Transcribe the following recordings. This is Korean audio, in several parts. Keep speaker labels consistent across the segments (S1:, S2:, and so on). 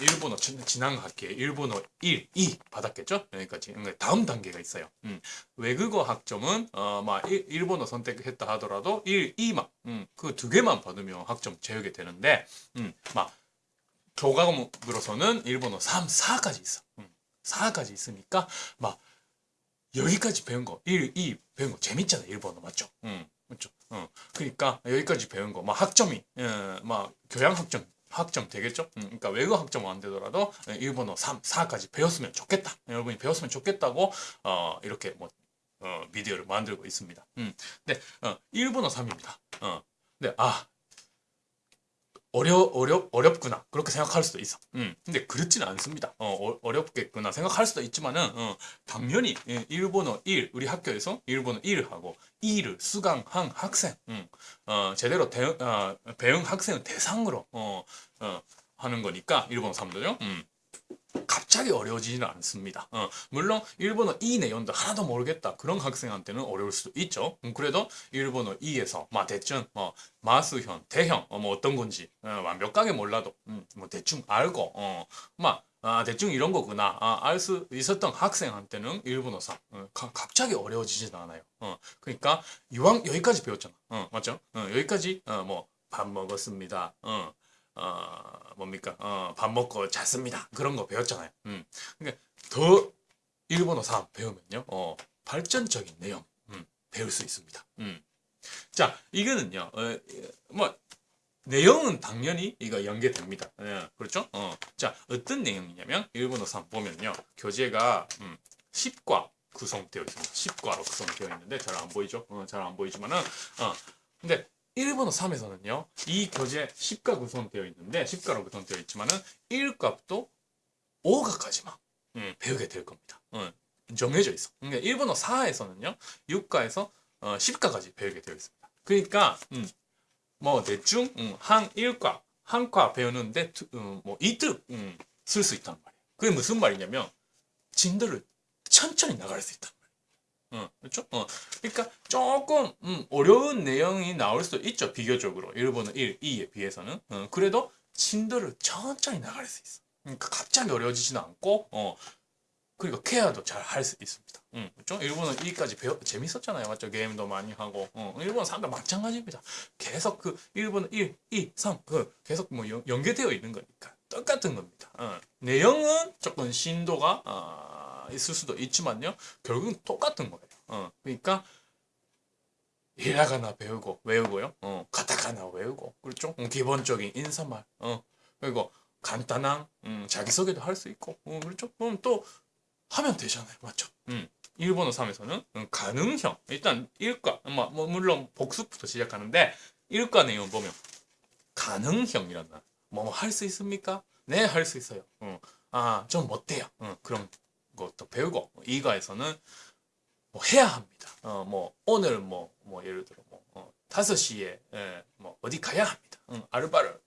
S1: 일본어 지- 지난 학기에 일본어 1, 2 받았겠죠? 여기까지. 그러니까 다음 단계가 있어요. 음, 외국어 학점은 어, 막 일- 일본어 선택했다 하더라도 1, 2만 음, 그두 개만 받으면 학점 채우게 되는데 음, 막 교과목으로서는 일본어 3, 4까지 있어. 음, 4까지 있으니까 막 여기까지 배운 거 1, 2 배운 거 재밌잖아 일본어 맞죠? 음, 맞죠? 어, 그러니까 여기까지 배운 거 막 학점이 어, 막 교양 학점 학점 되겠죠? 음, 그러니까 외국 학점 안 되더라도 어, 일본어 3, 4까지 배웠으면 좋겠다. 여러분이 배웠으면 좋겠다고 어, 이렇게 뭐 어, 비디오를 만들고 있습니다. 음, 근데 어, 일본어 3입니다. 어, 근데 아 어려 어렵 어렵구나 그렇게 생각할 수도 있어. 음, 근데 그렇지는 않습니다. 어, 어, 렵겠구나 생각할 수도 있지만은 어, 당연히 예, 일본어 1 우리 학교에서 일본어 1을 하고 2를 수강한 학생, 음, 어, 제대로 대, 어, 배운 학생을 대상으로 어, 어, 하는 거니까 일본어 3도죠. 음. 갑자기 어려워지지는 않습니다. 어, 물론 일본어 2 내용도 하나도 모르겠다 그런 학생한테는 어려울 수도 있죠. 음, 그래도 일본어 2에서 마 대충 뭐 마수현, 대형 어, 뭐 어떤 건지 어, 완벽하게 몰라도 음, 뭐 대충 알고 어, 막 아, 대충 이런 거구나 아, 알 수 있었던 학생한테는 일본어 3 어, 가- 갑자기 어려워지진 않아요. 어, 그러니까 이왕 여기까지 배웠잖아. 어, 맞죠? 어, 여기까지 어, 뭐 밥 먹었습니다. 어, 어, 뭡니까? 어, 밥 먹고 잤습니다. 그런 거 배웠잖아요. 음. 그러니까 더 일본어 3 배우면요. 어, 발전적인 내용 음, 배울 수 있습니다. 음. 자, 이거는요. 어, 뭐 내용은 당연히 이거 연계됩니다. 예, 그렇죠? 어. 자, 어떤 내용이냐면 일본어 3 보면요. 교재가 음, 10과 구성되어 있습니다. 10과로 구성되어 있는데 잘 안 보이죠? 어, 잘 안 보이지만은 어. 근데 일본어 3에서는요. 이 교재 10과 구성되어 있는데 10과로 구성되어 있지만은 1값도 5가까지만 음, 배우게 될 겁니다. 어, 정해져 있어. 그러니까 일본어 4에서는요. 6과에서 어, 10과까지 배우게 되어 있습니다. 그러니까 음, 뭐 대충 음, 한 1과 한 과 배우는데 두- 음, 뭐 이틀 음, 쓸수 있단 말이에요. 그게 무슨 말이냐면 진도를 천천히 나갈 수 말이에요. 어, 그렇죠? 어, 그러니까 조금 음, 어려운 내용이 나올 수도 있죠. 비교적으로 일본어 1, 2에 비해서는 어, 그래도 진도를 천천히 나갈 수 있어. 그러니까 갑자기 어려워지지는 않고 어, 그리고 케어도 잘 할 수 있습니다. 음, 그렇죠? 일본어 2까지 배워 재밌었잖아요. 맞죠? 게임도 많이 하고. 어, 일본어 3도 마찬가지입니다. 계속 그 일본어 1, 2, 3, 그 계속 뭐 연, 연계되어 있는 거니까 똑같은 겁니다. 어, 내용은 조금 신도가 아, 있을 수도 있지만요. 결국은 똑같은 거예요. 어, 그러니까 히라가나 배우고 외우고요. 어, 카타카나 외우고 그렇죠? 음, 기본적인 인사말. 어, 그리고 간단한 음, 자기소개도 할 수 있고 어, 그렇죠? 그럼 또 하면 되잖아요. 맞죠? 음. 일본어 3에서는 음, 가능형. 일단 일과 뭐, 뭐 물론 복습부터 시작하는데 일과 내용 보면 가능형이란 말. 뭐할 수 있습니까? 네, 할 수 있어요. 어. 아, 좀 못해요. 어, 것도 배우고 이과에서는 뭐 해야 합니다. 어, 뭐 오늘 뭐, 뭐 예를 들어 뭐 어, 5시에 예, 뭐 어디 가야 합니다. 응, 아르바를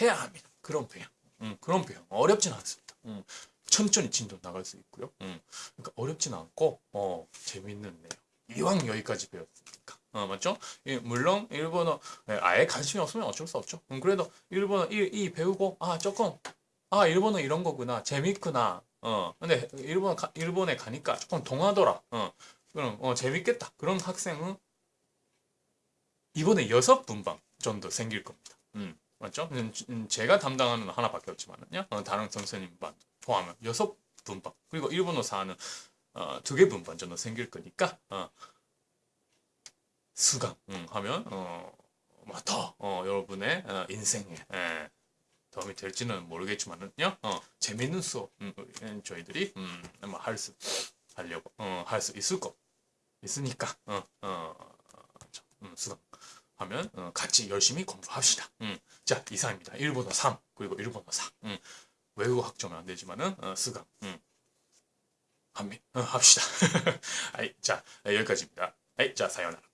S1: 해야 합니다. 그런 배양. 음, 그런 배양. 어렵진 않습니다. 음, 천천히 진도 나갈 수 있고요. 음, 그러니까 어렵진 않고 어, 재밌는 내용. 이왕 여기까지 배웠으니까. 어, 맞죠? 예, 물론 일본어 예, 아예 관심이 없으면 어쩔 수 없죠. 음, 그래도 일본어 1, 2 배우고 아 조금 아 일본어 이런 거구나 재밌구나. 어 근데 일본 가, 일본에 가니까 조금 동하더라. 어 그럼 어 재밌겠다. 그런 학생은 이번에 여섯 분방 정도 생길 겁니다. 음 맞죠? 음, 음, 제가 담당하는 건 하나밖에 없지만은요. 어, 다른 선생님 반 포함하면 여섯 분방 그리고 일본어 4는 어, 두개 분반 정도 생길 거니까 어, 수강 음, 하면 어, 뭐더 어, 여러분의 어, 인생에 예, 도움이 될지는 모르겠지만은요. 어, 재밌는 수업 음, 음, 저희들이 음, 할수 하려고 어, 할 수 있을 거 있으니까 어, 어, 저, 음, 수강하면 어, 같이 열심히 공부합시다. 음, 자 이상입니다. 일본어 3 그리고 일본어 4 음, 외국어 학점은 안 되지만은 어, 수강 음, 합니, 어, 합시다. 아이, 자 여기까지입니다. 아이, 자 사연하라.